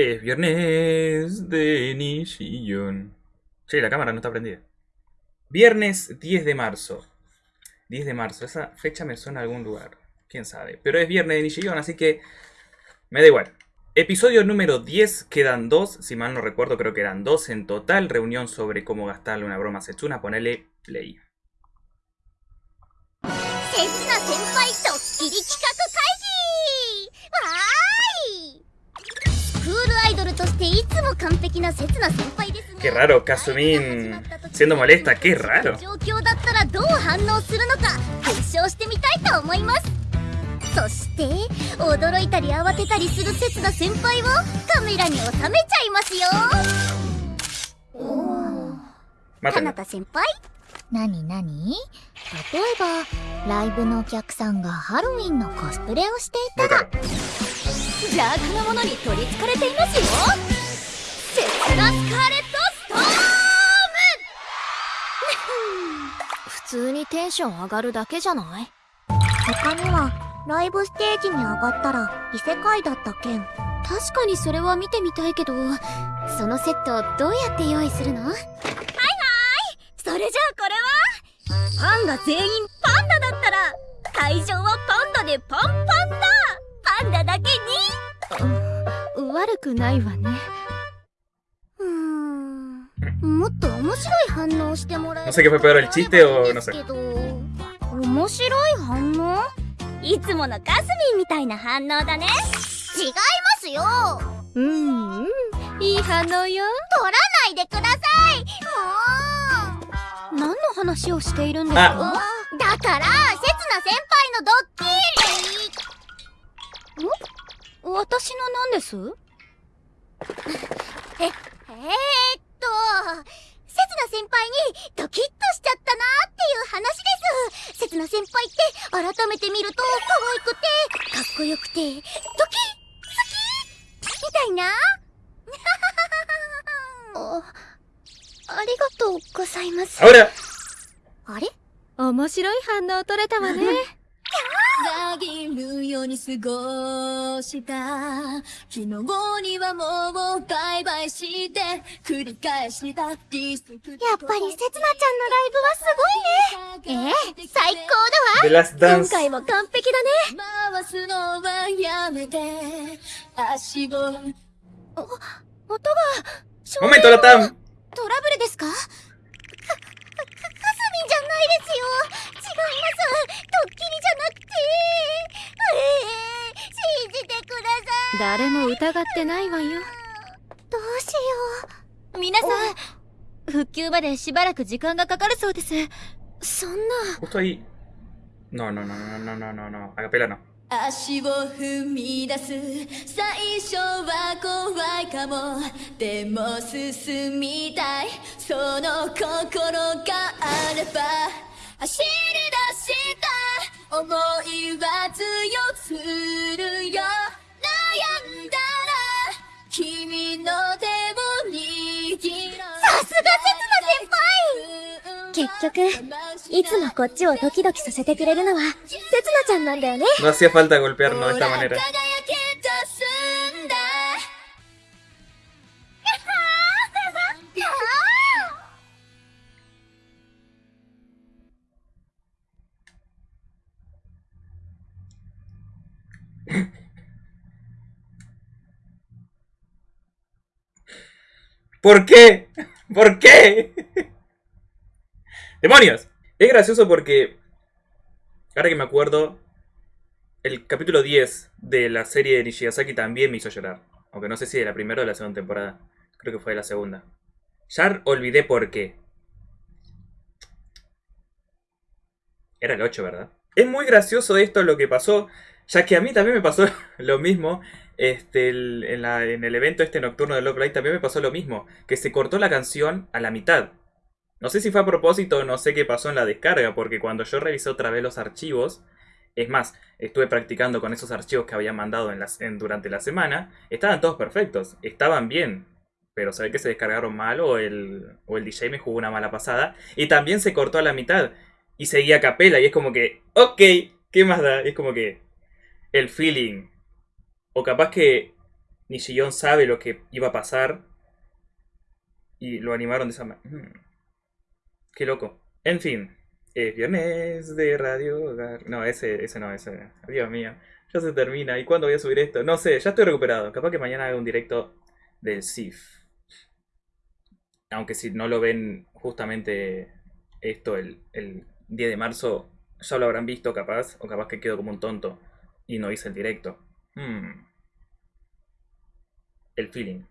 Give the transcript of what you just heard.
Es viernes de Nishiyun. Che, la cámara no está prendida. Viernes 10 de marzo. 10 de marzo. Esa fecha me suena a algún lugar. Quién sabe. Pero es viernes de Nishiyun, así que me da igual. Episodio número 10, quedan dos, si mal no recuerdo creo que eran dos en total, reunión sobre cómo gastarle una broma a Setsuna, ponele play. Qué raro, Kasumin siendo molesta, qué raro. 状況だったらどう反応するのか検証してみたいと思います。そして驚いたり慌てたりするセスナ先輩をカメラに収めちゃいますよ。か Mátalo. なた先輩？何何？例えばライブのお客さんがハロウィンのコスプレをしてい Muy caro. 邪悪なものに取りつかれていますよ。セスナスカーレットストー 普通にテンション上がるだけじゃない？他にはライブステージに上がったら異世界だった件確かにそれは見てみたいけど。そのセットどうやって用意するの？それじゃあこれは？ファンが全員パンダだったら会場はパンダでパンパンだくないわね。うーん。もっと面白い反応をしてもらえ No sé qué fue peor, el chiste o no sé. けど面白い反応？いつものカスミンみたいな反応だね。違いますよ。うんうん。いい反応よ。取らないでください。何の話をしているんですあ。もうだからせつな先輩のドッキリ。私の何です？ええー、っとせつな先輩にドキッとしちゃったなっていう話です。せつな先輩って改めて見ると可愛くてかっこよくてドキッ好きみたいな。あありがとうございます.あれ？面白い反応取れたわね ざぎるように過ごした昨日にはもうバイバイして繰り返したディスクやっぱりせつなちゃんのライブはすごいね。ええ最高だわ.今回も完璧だね。回すのはやめて。足を。音が Momento, Latam. トラブルですか？か、か、かすみんじゃないですよ。違います。ド誰も疑ってないわよ。どうしよ皆さん復旧までしばらく時間がかかるそうです。そんな。Justo ahí. No, no, no, no, no, no, no. 足を踏み出す。最初は怖いかも。でも進みたい。その心があれば。走り出した。思いは強す局いつもこっちをドキドキさせてくれるのはせつなちゃんなんだよね No hacía falta golpearnos de esta manera. ¿Por qué? ¿Por qué? ¡Demonios! Es gracioso porque, ahora que me acuerdo, el capítulo 10 de la serie de Nishigasaki también me hizo llorar. Aunque no sé si de la primera o de la segunda temporada. Creo que fue de la segunda. Ya olvidé por qué. Era el 8, ¿verdad? Es muy gracioso esto lo que pasó, ya que a mí también me pasó lo mismo. Este, en, el evento este nocturno de Love Live también me pasó lo mismo. Que se cortó la canción a la mitad. No sé si fue a propósito no sé qué pasó en la descarga, porque cuando yo revisé otra vez los archivos, es más, estuve practicando con esos archivos que había mandado durante la semana, estaban todos perfectos, estaban bien, pero se que se descargaron mal o el, o el DJ me jugó una mala pasada, y también se cortó a la mitad, y seguía a capela, y es como que, ok, ¿qué más da? Es como que el feeling, o capaz que Nishiyón sabe lo que iba a pasar y lo animaron de esa manera. Qué loco. En fin, es viernes de Radio. No, ese, ese no, ese. Dios mío, ya se termina. ¿Y cuándo voy a subir esto? No sé, ya estoy recuperado. Capaz que mañana haga un directo del SIF. Aunque si no lo ven justamente esto el, el 10 de marzo, ya lo habrán visto capaz, o capaz que quedo como un tonto y no hice el directo. Hmm. El feeling.